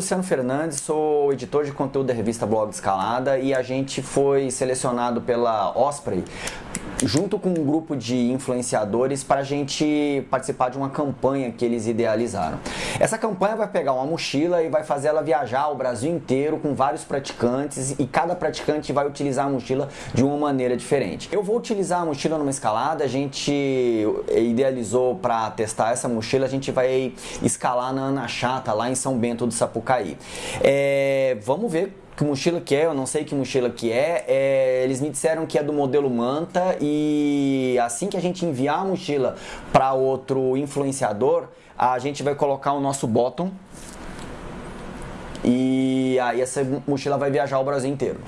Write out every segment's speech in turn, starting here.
Luciano Fernandes, sou editor de conteúdo da revista Blog Escalada e a gente foi selecionado pela Osprey junto com um grupo de influenciadores para a gente participar de uma campanha que eles idealizaram. Essa campanha vai pegar uma mochila e vai fazer ela viajar o Brasil inteiro com vários praticantes e cada praticante vai utilizar a mochila de uma maneira diferente. Eu vou utilizar a mochila numa escalada, a gente idealizou para testar essa mochila, a gente vai escalar na Ana Chata, lá em São Bento do Sapucaí. É, vamos ver que mochila que é, eu não sei que mochila que é. é. Eles me disseram que é do modelo Manta e assim que a gente enviar a mochila para outro influenciador, a gente vai colocar o nosso bottom e aí essa mochila vai viajar o Brasil inteiro.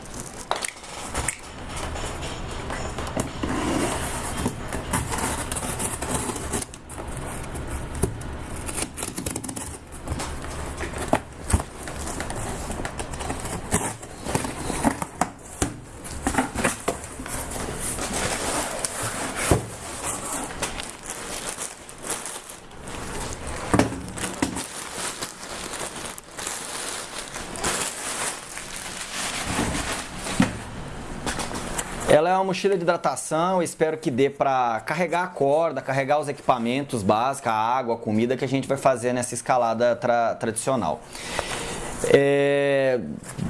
Ela é uma mochila de hidratação, espero que dê para carregar a corda, carregar os equipamentos básicos, a água, a comida que a gente vai fazer nessa escalada tra tradicional. É,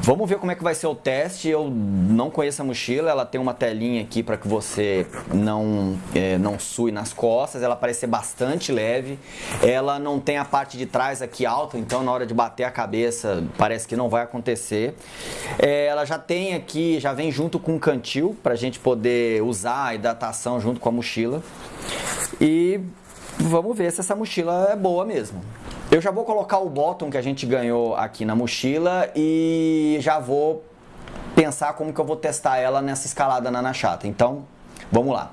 vamos ver como é que vai ser o teste. Eu não conheço a mochila, ela tem uma telinha aqui para que você não, é, não sue nas costas. Ela parece ser bastante leve. Ela não tem a parte de trás aqui alta, então na hora de bater a cabeça parece que não vai acontecer. É, ela já tem aqui, já vem junto com um cantil para a gente poder usar a hidratação junto com a mochila. E vamos ver se essa mochila é boa mesmo. Eu já vou colocar o bottom que a gente ganhou aqui na mochila e já vou pensar como que eu vou testar ela nessa escalada na Nachata. Então, vamos lá.